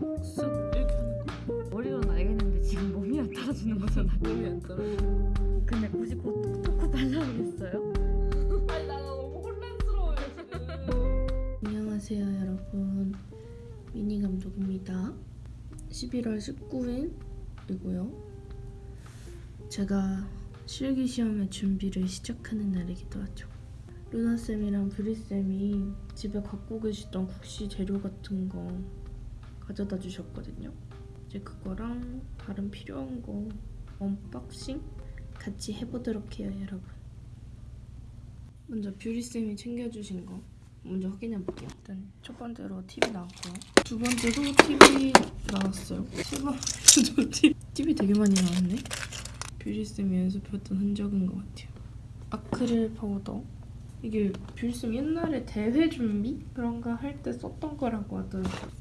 쓱쓱 이렇게 하는 거. 머리로는 알겠는데 지금 몸이 안 따라주는 거잖아. 몸이 안 따라 근데 굳이 코 토크 발라야겠어요? 아니 나 너무 혼란스러워요 지금. 안녕하세요 여러분. 미니 감독입니다. 11월 19일이고요. 제가 실기 시험의 준비를 시작하는 날이기도 하죠. 루나쌤이랑 뷰리쌤이 집에 갖고 계시던 국시 재료 같은 거 가져다 주셨거든요 이제 그거랑 다른 필요한 거 unboxing 같이 해보도록 해요 여러분 먼저 뷰리쌤이 챙겨주신 거 먼저 확인해 볼게요. 일단 첫 번째로 팁이 나왔고요. 두 번째도 팁이 나왔어요. 세 번째도 팁이, 팁이 되게 많이 나왔네. 뷰리쌤이 연습했던 흔적인 것 같아요. 아크릴 파우더. 이게 뷰리쌤 옛날에 대회 준비 그런 거 할 때 썼던 거라고 하더라고요.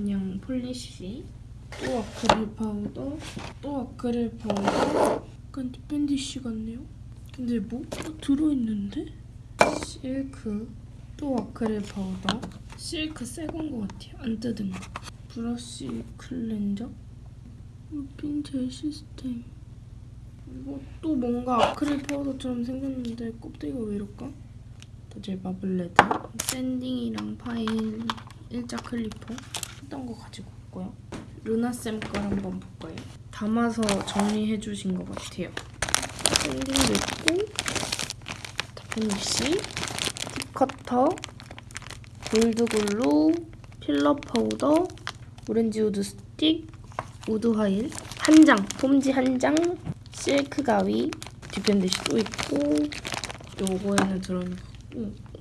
그냥 polish. 또 아크릴 파우더. 또 아크릴 파우더. 약간 dappen dish 같네요. 근데 뭐 또 들어있는데? 실크. 또 아크릴 파우더 실크 새건 것 같아요 안 뜯은 거 브러쉬 클렌저 핀젤 시스템 또 뭔가 아크릴 파우더처럼 생겼는데 껍데기가 왜 이럴까? 더젤 마블레드 sanding이랑 파일 일자 clipper 했던 거 가지고 왔고요? 루나쌤 걸 한번 볼까요? 담아서 정리해 주신 것 같아요. sanding도 있고 dappen dish 팁커터, 골드 glue, filler 파우더, orange wood stick, wood file, 한 장, 폼지 한 장, 실크 가위, dappen dish 또 있고 요거에는 들어있는 거.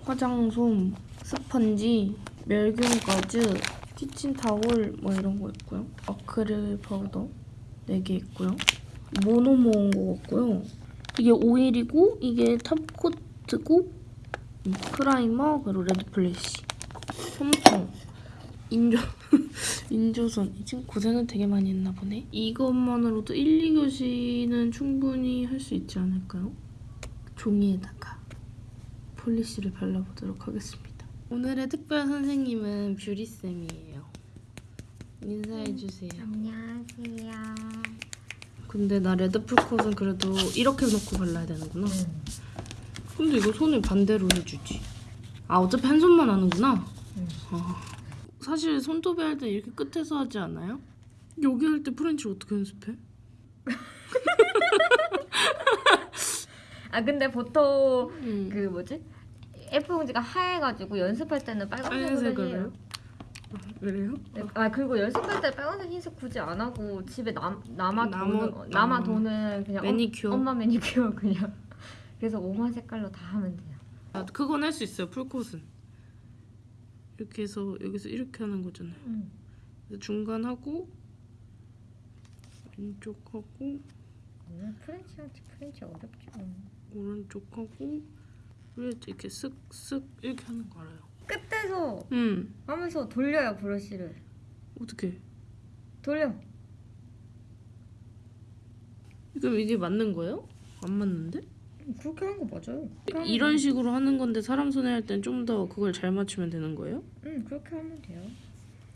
화장솜, 스펀지, 멸균 가즈, 키친타올 뭐 이런 거 있고요. 아크릴 파우더 4개 있고요. 모노 모은 거 같고요. 이게 오일이고 이게 top coat고 음, primer 그리고 red polish 솜통 인조 인조선 이 친구 고생은 되게 많이 했나 보네 이것만으로도 1, 2교시는 충분히 할 수 있지 않을까요? 종이에다가 polish를 발라보도록 하겠습니다 오늘의 특별 선생님은 뷰리쌤이에요 인사해주세요 안녕하세요. 근데 나 red full coat은 그래도 이렇게 놓고 발라야 되는구나 근데 이거 손을 반대로 해주지. 아 어차피 한 손만 하는구나. 응. 아, 사실 손톱에 할 때 이렇게 끝에서 하지 않아요? 여기 할 때 French 어떻게 연습해? 아 근데 보통 음. 그 뭐지? F 봉지가 하얘가지고 연습할 때는 빨간색으로 해요. 그래요? 네, 아 그리고 연습할 때 빨간색 흰색 굳이 안 하고 집에 남 남아 어, 남아 아. 도는 그냥 매니큐어. 엄, 마 매니큐어 그냥 그래서 오만 색깔로 다 하면 돼요. 아 그건 할 수 있어요. 풀컷은 이렇게 해서 여기서 이렇게 하는 거잖아요. 응. 그래서 중간 하고 왼쪽 하고 오늘 French한테 French 어렵지. 뭐. 오른쪽 하고 이렇게 쓱쓱 이렇게 하는 거 알아요. 끝에서 음 하면서 돌려요 브러쉬를 어떻게? 돌려. 그럼 이게 맞는 거예요? 안 맞는데? 그렇게 하는 거 맞아요. 이런 식으로 하는 건데 사람 손에 할 땐 좀 더 그걸 잘 맞추면 되는 거예요? 응 그렇게 하면 돼요.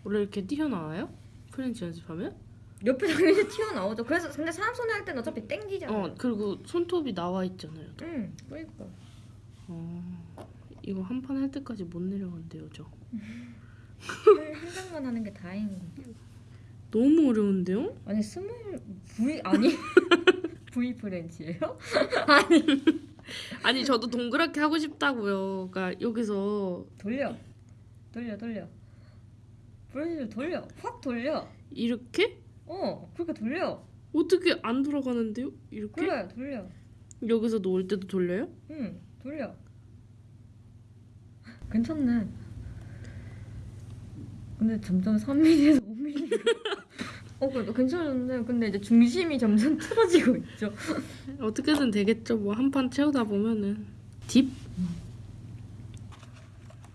원래 이렇게 튀어나와요? French 연습하면? 옆에 당연히 튀어나오죠. 그래서 근데 사람 손에 할 때는 어차피 땡기잖아요. 어 그리고 손톱이 나와 있잖아요. 응 그러니까. 어 이거 한 판 할 때까지 못 내려간대요 저. 한, 한 장만 하는 게 다행인 거. 너무 어려운데요? 아니 스몰 V 아니 V 프렌치예요? 아니 아니 저도 동그랗게 하고 싶다고요. 그러니까 여기서 돌려 돌려 돌려 브러쉬를 돌려 확 돌려 이렇게 어 그렇게 돌려 어떻게 안 돌아가는데요? 이렇게 그래 돌려 여기서 놓을 때도 돌려요? 응 돌려. 괜찮네. 근데 점점 3mm에서 5mm 어. 그래도 괜찮은데. 근데 이제 중심이 점점 틀어지고 있죠. 어떻게든 되겠죠. 뭐 한 판 채우다 보면은. 딥?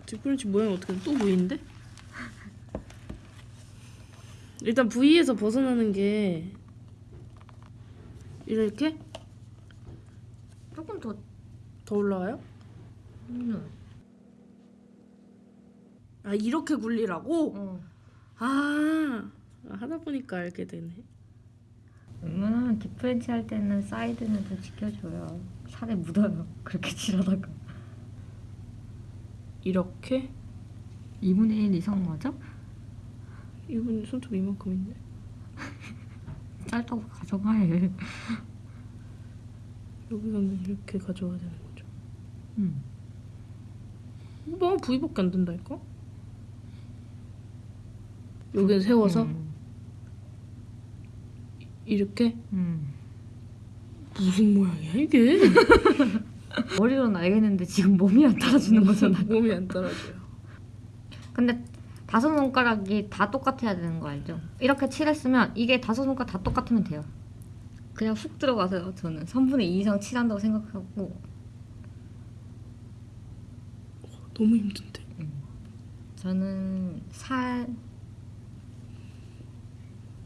딥프렌치 모양 어떻게 또 보이는데? 일단 V에서 벗어나는 게 이렇게? 조금 더 더 올라와요? 음. 아 이렇게 굴리라고? 어. 아 아, 하다 보니까 알게 되네. 웬만하면 deep French 할 때는 사이드는 좀 지켜줘요. 살에 묻어요. 그렇게 칠하다가. 이렇게 2분의 1 이상 맞아? 이분 손톱 이만큼인데. 짧다고 가져가해. 여기서는 이렇게 가져와야 되는 거죠. 응. 뭐 부위밖에 안 된다니까? 여기는 세워서 응. 이렇게 응. 무슨 모양이야 이게? 머리로는 알겠는데 지금 몸이 안 따라주는 거잖아. 몸이 안 따라줘요. 근데 다섯 손가락이 다 똑같아야 되는 거 알죠? 이렇게 칠했으면 이게 다섯 손가락 다 똑같으면 돼요. 그냥 훅 들어가세요. 저는 3분의 2 이상 칠한다고 생각하고 너무 힘든데. 저는 살,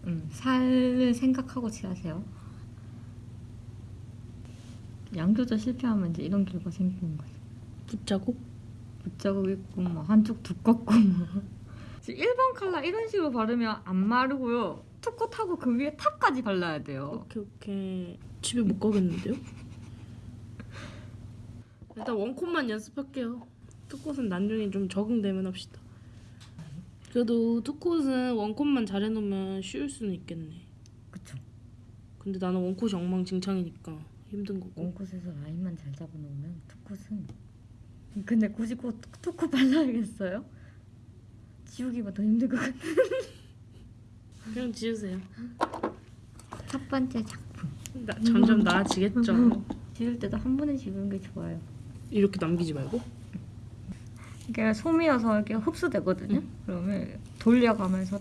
음, 살을 생각하고 칠하세요. 양 조절 실패하면 이제 이런 결과 생기는 거죠. 붙자고? 붙자국 있고 뭐 한쪽 두껍고 뭐. 지금 일반 칼라 이런 식으로 바르면 안 마르고요. 투컷하고 그 위에 탑까지 발라야 돼요. 오케이 오케이. 집에 못 가겠는데요? 일단 원콧만 연습할게요. 투콧은 나중에 좀 적응되면 합시다. 그래도 투콧은 원콧만 잘해놓으면 쉬울 수는 있겠네. 그쵸. 근데 나는 원콧이 엉망진창이니까 힘든 거고. 원콧에서 라인만 잘 잡아놓으면 투컷은 근데 굳이 꼭 투컷 발라야겠어요? 지우기가 더 힘들 것 같아. 그냥 지우세요. 첫 번째 작품. 나, 점점 나아지겠죠. 지울 때도 한 번에 지우는 게 좋아요. 이렇게 남기지 말고. 이게 솜이어서 이렇게 흡수되거든요. 그러면 돌려가면서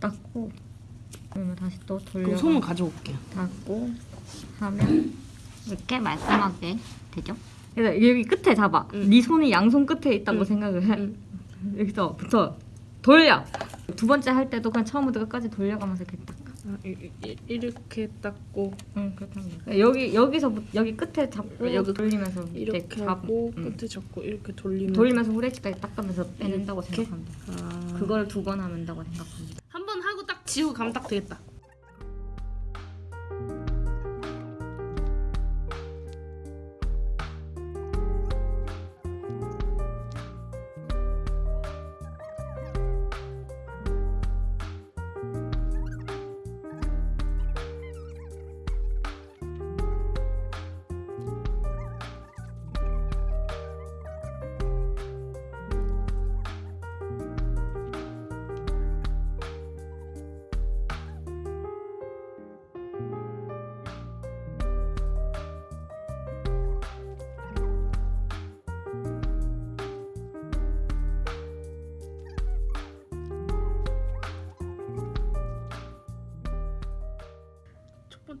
닦고 그러면 다시 또 그럼 돌려 솜은 가져올게요. 닦고 하면 이렇게 말끔하게 되죠. 그래서 여기 끝에 잡아. 응. 네 손이 양손 끝에 있다고 응. 생각을 해. 응. 여기서부터 돌려. 두 번째 할 때도 그냥 처음부터 끝까지 돌려가면서 이렇게 딱. 아, 이, 이, 이렇게 닦고 응, 그렇답니다. 여기 여기서 여기 끝에 잡고 여기 돌리면서 이렇게 잡- 하고 응. 끝에 잡고 이렇게 돌리면 돌리면서 후레쉬까지 닦으면서 빼낸다고 이렇게? 생각합니다. 아... 그걸 두 번 하면 된다고 생각합니다. 한 번 하고 딱 지우고 가면 딱 되겠다.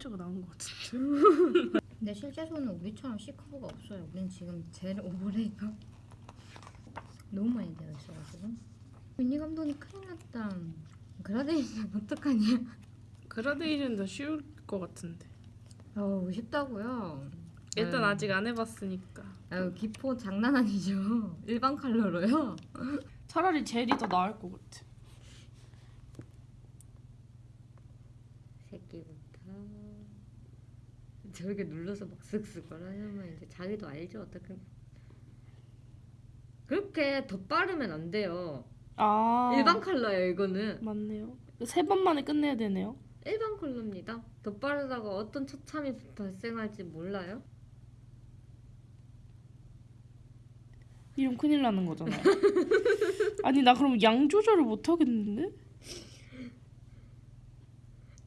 첫 번째가 나온 것 같은데. 근데 실제 손은 우리처럼 C커브가 없어요. 우린 지금 젤 overlay가 너무 많이 되어 있어가지고 미니 감독이 큰일 났다. 그라데이션 어떡하냐? 그라데이션 더 쉬울 것 같은데. 어우 쉽다고요. 일단 아유. 아직 안 해봤으니까. 아유 기포 장난 아니죠. 일반 컬러로요. 차라리 젤이 더 나을 것 같아. 새끼부터 저렇게 눌러서 막 쓱쓱 하려면 이제 자기도 알죠 어떻게 그렇게 더 빠르면 안 돼요. 아 일반 컬러예요 이거는. 맞네요. 세 번만에 끝내야 되네요. 일반 컬러입니다. 더 빠르다가 어떤 처참이 발생할지 몰라요. 이러면 큰일 나는 거잖아요. 아니 나 그럼 양 조절을 못 하겠는데?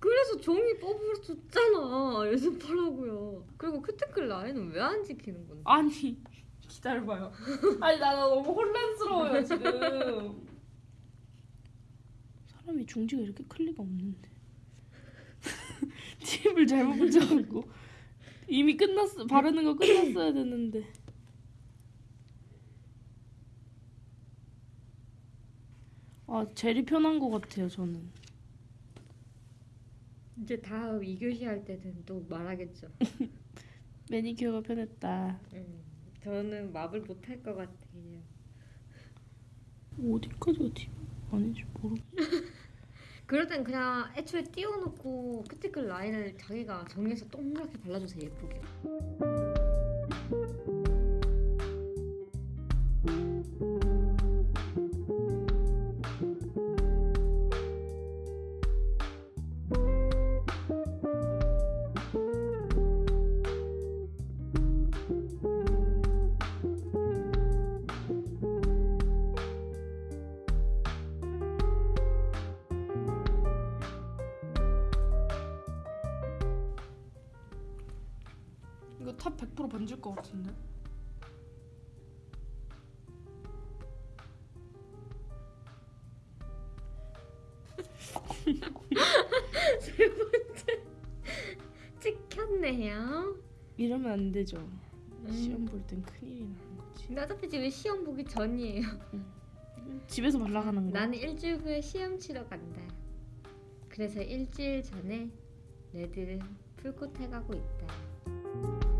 그래서 종이 뽑아줬잖아. 연습하라고요. 그리고 큐티클 라인은 왜 안 지키는 건데? 아니 기다려봐요. 아니 나, 나 너무 혼란스러워요 지금. 사람이 중지가 이렇게 클 리가 없는데. 팁을 잘못 붙여갖고 이미 끝났어 바르는 거 끝났어야 되는데. 아 젤이 편한 것 같아요 저는. 이제 다음 2교시 할 때는 또 말하겠죠. 매니큐어가 편했다. 음, 저는 마블 못 할 것 같아요. 어디까지가 팁 아닌지 모르. 그럴 땐 그냥 애초에 띄워놓고 큐티클 라인을 자기가 정리해서 동그랗게 발라주세요 예쁘게 이거 탑 100% 번질 것 같은데? 찍혔네요 이러면 안 되죠. 시험 볼 땐 큰일이 나는 거지. 근데 어차피 지금 시험 보기 전이에요 집에서 발라가는 거. 나는 일주일 후에 시험 치러 간다 그래서 일주일 전에 레드를 풀코트 해가고 있다